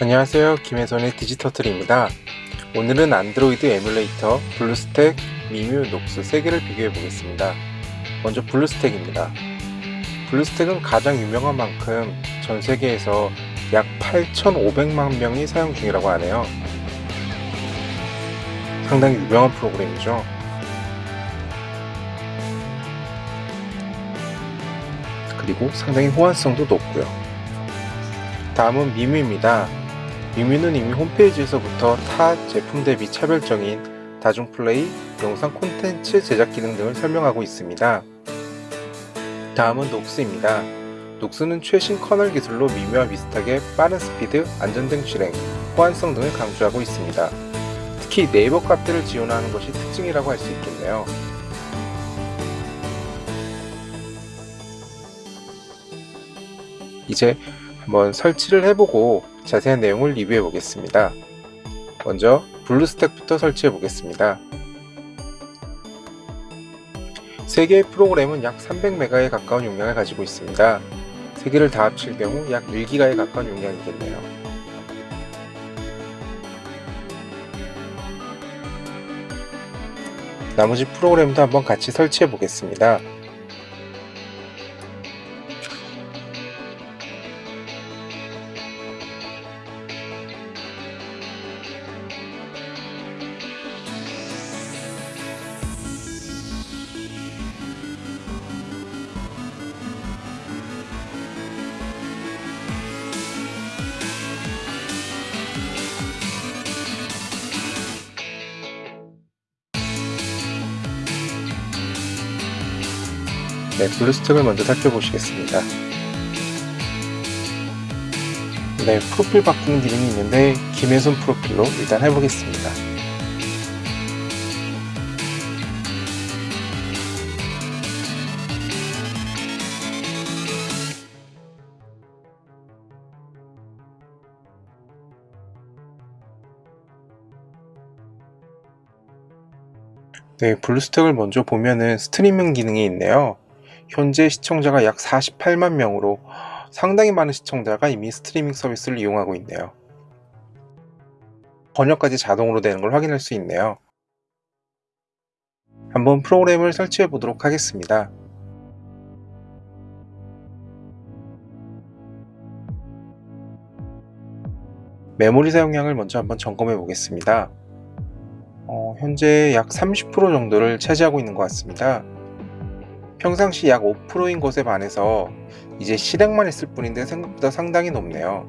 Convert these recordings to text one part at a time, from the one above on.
안녕하세요. 김혜선의 디지터틀입니다. 오늘은 안드로이드 에뮬레이터 블루스택, 미뮤, 녹스 3개를 비교해 보겠습니다. 먼저 블루스택입니다. 블루스택은 가장 유명한 만큼 전 세계에서 약 8,500만 명이 사용 중이라고 하네요. 상당히 유명한 프로그램이죠. 그리고 상당히 호환성도 높고요. 다음은 미뮤입니다 미뮤는 이미 홈페이지에서부터 타 제품 대비 차별적인 다중플레이, 영상 콘텐츠 제작 기능 등을 설명하고 있습니다. 다음은 녹스입니다. 녹스는 최신 kernel 기술로 미뮤와 비슷하게 빠른 스피드, 안정된 실행, 호환성 등을 강조하고 있습니다. 특히 네이버 카페를 지원하는 것이 특징이라고 할 수 있겠네요. 이제 한번 설치를 해보고 자세한 내용을 리뷰해 보겠습니다. 먼저 블루스택부터 설치해 보겠습니다. 3개의 프로그램은 약 300메가에 가까운 용량을 가지고 있습니다. 3개를 다 합칠 경우 약 1기가에 가까운 용량이겠네요. 나머지 프로그램도 한번 같이 설치해 보겠습니다. 네, 블루스택을 먼저 살펴보시겠습니다. 네, 프로필 바꾸는 기능이 있는데 김혜선 프로필로 일단 해보겠습니다. 네, 블루스택을 먼저 보면은 스트리밍 기능이 있네요. 현재 시청자가 약 48만 명으로 상당히 많은 시청자가 이미 스트리밍 서비스를 이용하고 있네요. 번역까지 자동으로 되는 걸 확인할 수 있네요. 한번 프로그램을 설치해 보도록 하겠습니다. 메모리 사용량을 먼저 한번 점검해 보겠습니다. 어, 현재 약 30% 정도를 차지하고 있는 것 같습니다. 평상시 약 5%인 것에 반해서 이제 실행만 했을 뿐인데 생각보다 상당히 높네요.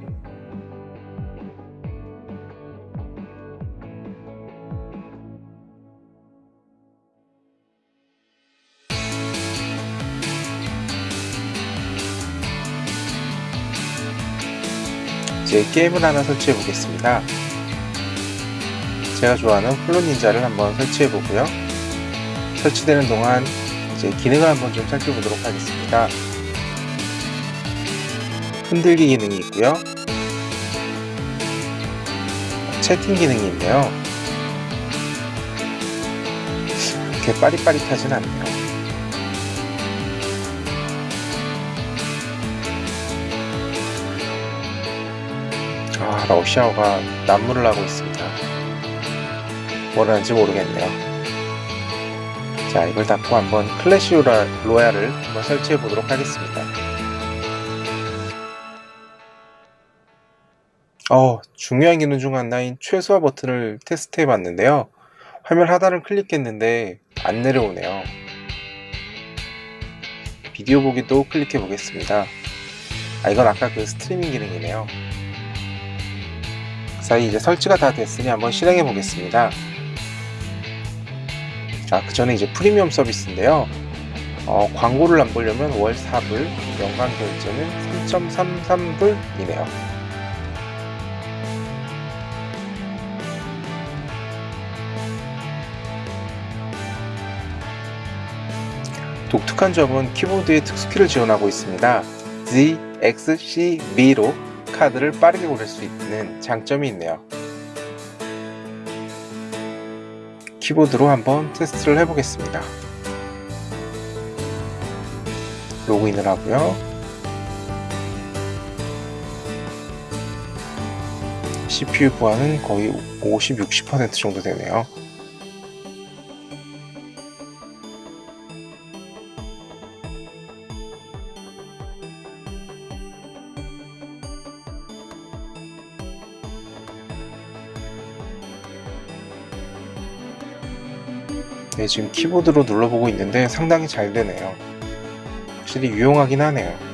이제 게임을 하나 설치해 보겠습니다. 제가 좋아하는 Fruit Ninja를 한번 설치해 보고요. 설치되는 동안 이제 기능을 한번 좀 살펴보도록 하겠습니다. 흔들기 기능이 있고요. 채팅 기능이 있네요. 그렇게 빠릿빠릿하진 않네요. 아, 러시아어가 난무를 하고 있습니다. 뭘 하는지 모르겠네요. 자 이걸 닫고 한번 클래시 로얄을 한번 설치해 보도록 하겠습니다. 어 중요한 기능 중 하나인 최소화 버튼을 테스트 해 봤는데요. 화면 하단을 클릭했는데 안 내려오네요. 비디오 보기도 클릭해 보겠습니다. 아 이건 아까 그 스트리밍 기능이네요. 그 사이 이제 설치가 다 됐으니 한번 실행해 보겠습니다 자, 그 전에 이제 프리미엄 서비스인데요. 어, 광고를 안 보려면 월 4불, 연간 결제는 3.33불이네요. 독특한 점은 키보드에 특수키를 지원하고 있습니다. Z, X, C, V로 카드를 빠르게 고를 수 있는 장점이 있네요. 키보드로 한번 테스트를 해보겠습니다. 로그인을 하고요. CPU 부하는 거의 50, 60% 정도 되네요. 네, 지금 키보드로 눌러보고 있는데 상당히 잘 되네요. 확실히 유용하긴 하네요.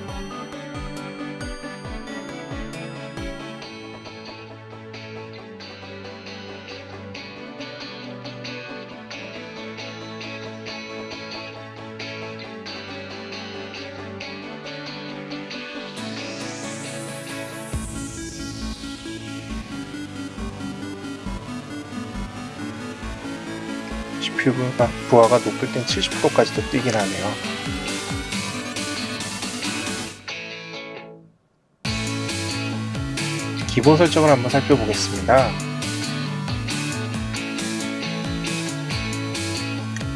부하- 부하가 높을 땐 70%까지도 뛰긴 하네요. 기본 설정을 한번 살펴보겠습니다.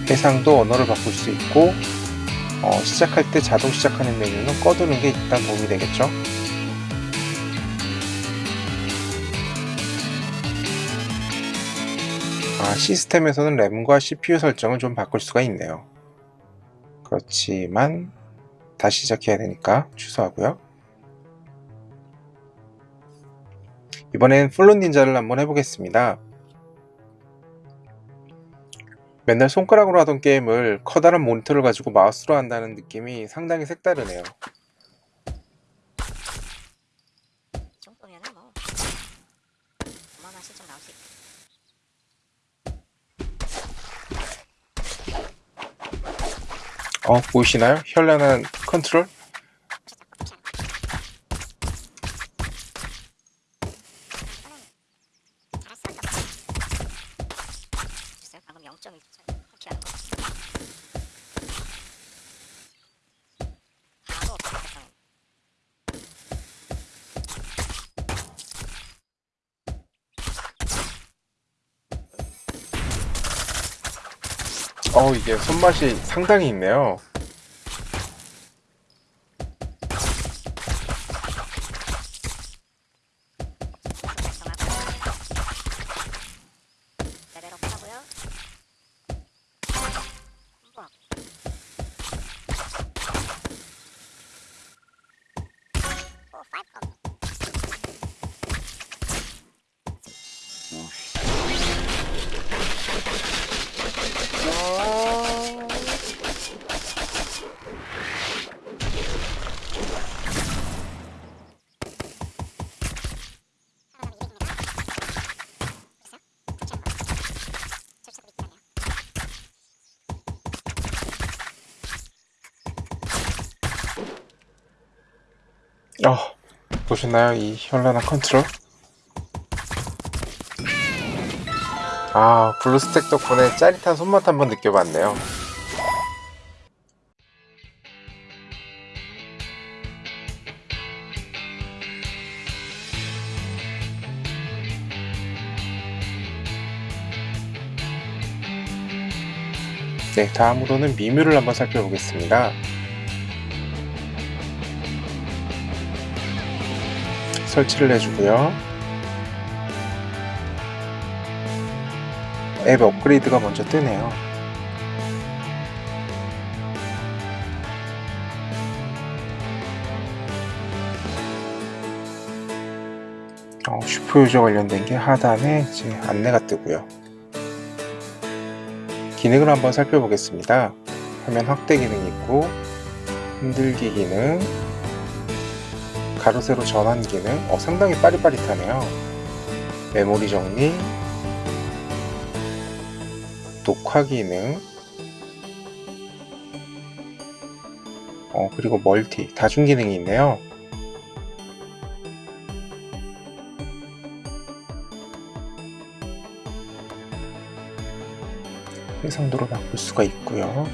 해상도 언어를 바꿀 수 있고 어, 시작할 때 자동 시작하는 메뉴는 꺼두는 게 일단 도움이 되겠죠. 시스템에서는 램과 CPU 설정을 좀 바꿀 수가 있네요. 그렇지만 다시 시작해야 되니까 취소하고요. 이번엔 플론 닌자를 한번 해보겠습니다. 맨날 손가락으로 하던 게임을 커다란 모니터를 가지고 마우스로 한다는 느낌이 상당히 색다르네요. 이 정도면은 뭐 어마어마한 실적 나올 수 있고 어, 보이시나요? 현란한 컨트롤? 글쎄요 방금 0.1초 터치하는 거 바로 없어졌어요 어, 이게 손맛이 상당히 있네요. 어, 보셨나요? 이 현란한 컨트롤? 아, 블루스택 덕분에 짜릿한 손맛 한번 느껴봤네요. 네, 다음으로는 미뮤를 한번 살펴보겠습니다. 설치를 해주고요. 앱 업그레이드가 먼저 뜨네요. 어, 슈퍼 유저 관련된 게 하단에 이제 안내가 뜨고요. 기능을 한번 살펴보겠습니다. 화면 확대 기능이 있고 흔들기 기능, 가로 세로 전환 기능 어, 상당히 빠릿빠릿하네요. 메모리 정리. 녹화 기능. 어, 그리고 멀티. 다중 기능이 있네요. 해상도로 바꿀 수가 있고요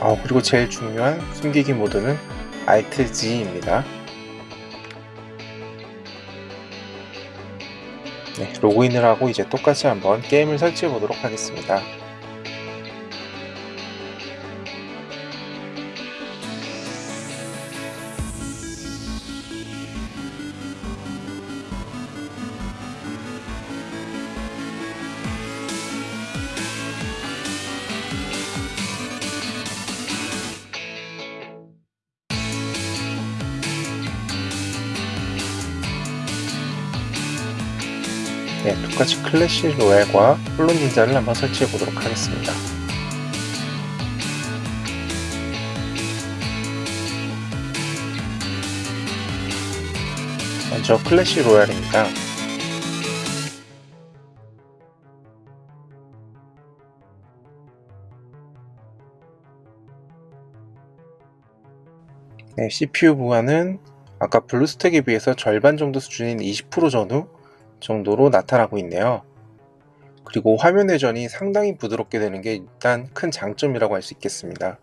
어, 그리고 제일 중요한 숨기기 모드는 Alt G입니다. 네, 로그인을 하고 이제 똑같이 한번 게임을 설치해 보도록 하겠습니다. 똑같이 클래식 로얄과 홀로 닌자를 한번 설치해 보도록 하겠습니다. 먼저 클래식 로얄입니다. 네, CPU 부하는 아까 블루스택에 비해서 절반 정도 수준인 20% 전후 정도로 나타나고 있네요. 그리고 화면 회전이 상당히 부드럽게 되는 게 일단 큰 장점이라고 할 수 있겠습니다.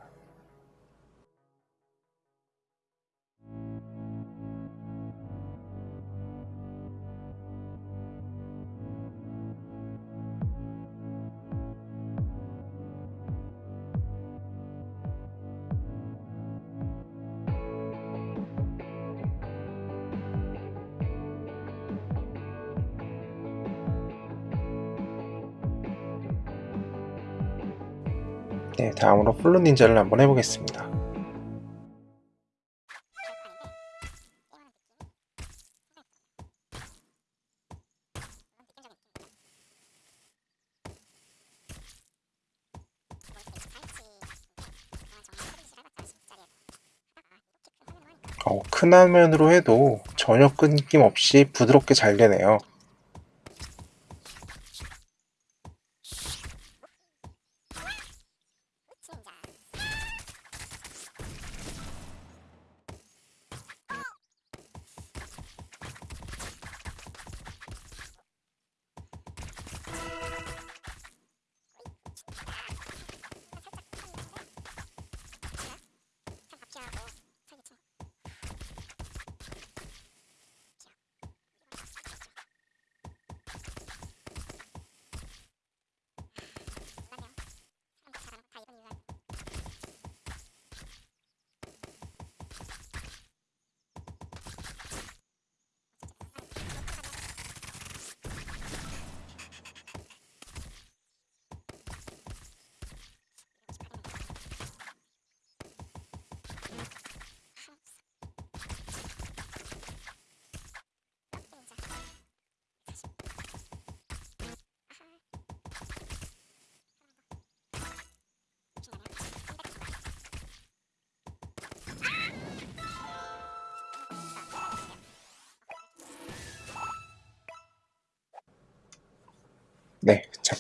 네, 다음으로 플루 닌자를 한번 해보겠습니다. 어, 큰 화면으로 해도 전혀 끊김 없이 부드럽게 잘 되네요.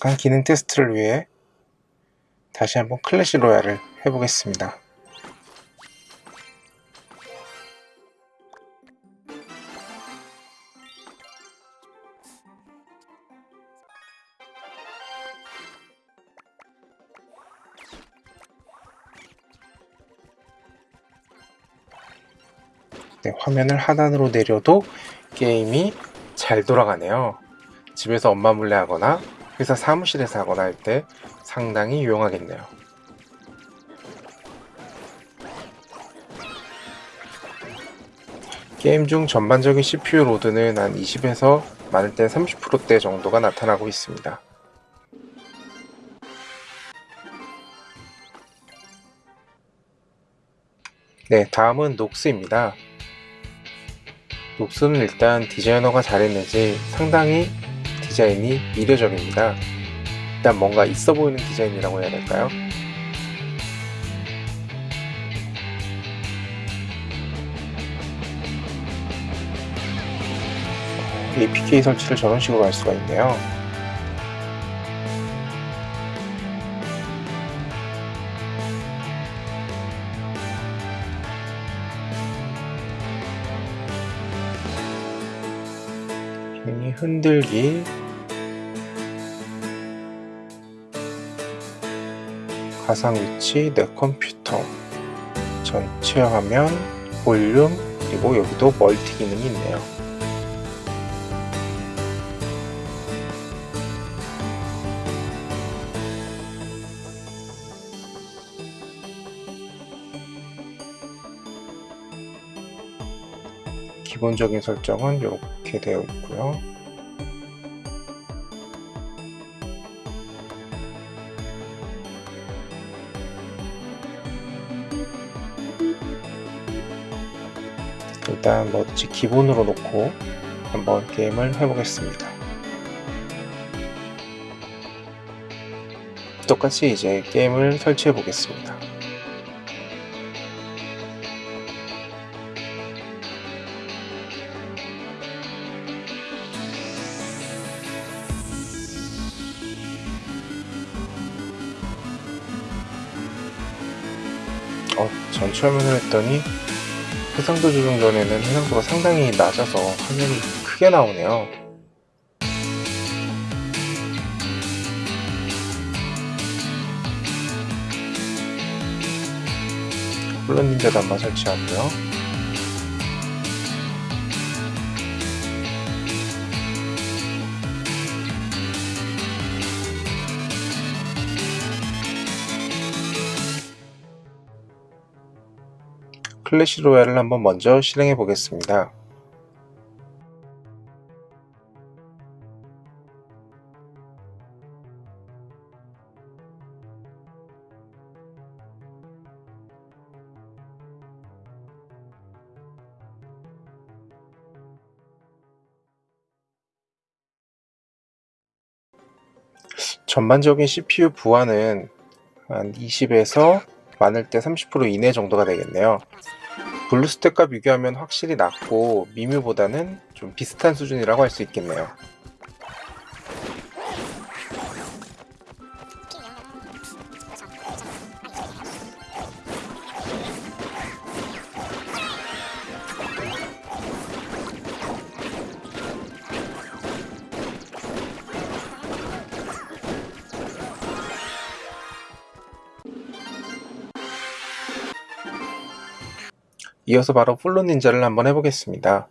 네, 잠깐 기능 테스트를 위해 다시 한번 클래시 로얄을 해보겠습니다. 네, 화면을 하단으로 내려도 게임이 잘 돌아가네요. 집에서 엄마 몰래 하거나 회사 사무실에서 하거나 할 때 상당히 유용하겠네요. 게임 중 전반적인 CPU load는 한 20에서 많을 때 30%대 정도가 나타나고 있습니다. 네, 다음은 녹스입니다. 녹스는 일단 디자이너가 잘했는지 상당히 디자인이 이례적입니다. 일단 뭔가 있어 보이는 디자인이라고 해야 될까요? APK 설치를 저런 식으로 할 수가 있네요. 흔들기 가상 위치 내 컴퓨터 전체 화면 볼륨 그리고 여기도 멀티 기능이 있네요. 기본적인 설정은 이렇게 되어 있고요 일단 뭐든지 기본으로 놓고 한번 게임을 해보겠습니다. 똑같이 이제 게임을 설치해 보겠습니다. 어, 전체 화면을 했더니 해상도 조정 전에는 해상도가 상당히 낮아서 화면이 크게 나오네요. 물론 닌자도 한번 설치하고요. 클래시 로얄을 한번 먼저 실행해 보겠습니다. 전반적인 CPU 부하는 한 20에서 많을 때 30% 이내 정도가 되겠네요. 블루스택과 비교하면 확실히 낮고 미뮤보다는 좀 비슷한 수준이라고 할 수 있겠네요. 이어서 바로 플로 닌자를 한번 해보겠습니다.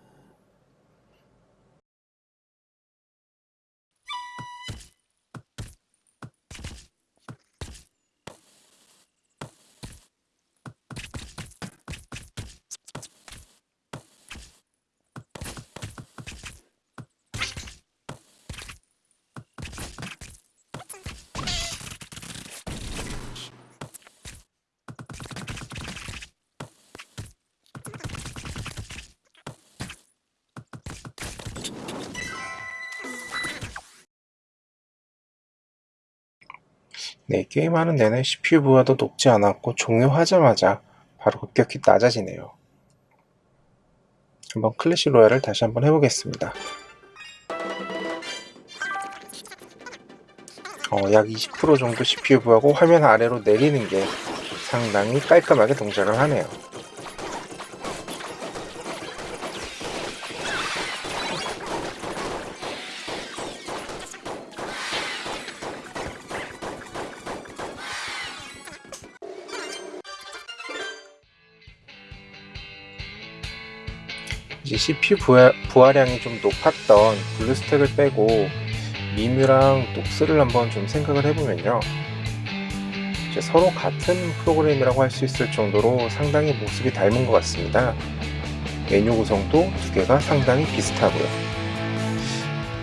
네, 게임하는 내내 CPU 부하도 높지 않았고 종료하자마자 바로 급격히 낮아지네요. 한번 클래시 로얄을 다시 한번 해보겠습니다. 어, 약 20% 정도 CPU 부하고 화면 아래로 내리는 게 상당히 깔끔하게 동작을 하네요. 이제 CPU 부하, 부하 량이 좀 높았던 블루스택을 빼고 미뮤랑 녹스를 한번 좀 생각을 해보면요. 이제 서로 같은 프로그램이라고 할 수 있을 정도로 상당히 모습이 닮은 것 같습니다. 메뉴 구성도 두 개가 상당히 비슷하고요.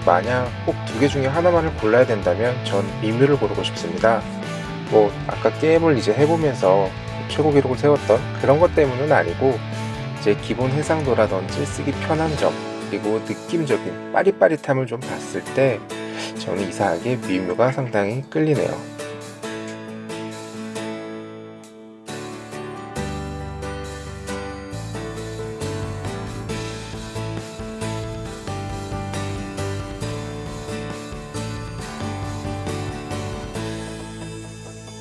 만약 꼭 두 개 중에 하나만을 골라야 된다면 전 미뮤를 고르고 싶습니다. 뭐 아까 게임을 이제 해보면서 최고 기록을 세웠던 그런 것 때문은 아니고 제 기본 해상도라든지 쓰기 편한 점 그리고 느낌적인 빠릿빠릿함을 좀 봤을 때 저는 이상하게 미뮤가 상당히 끌리네요.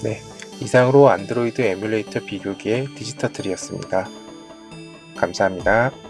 네, 이상으로 안드로이드 에뮬레이터 비교기의 디지터틀이었습니다. 감사합니다.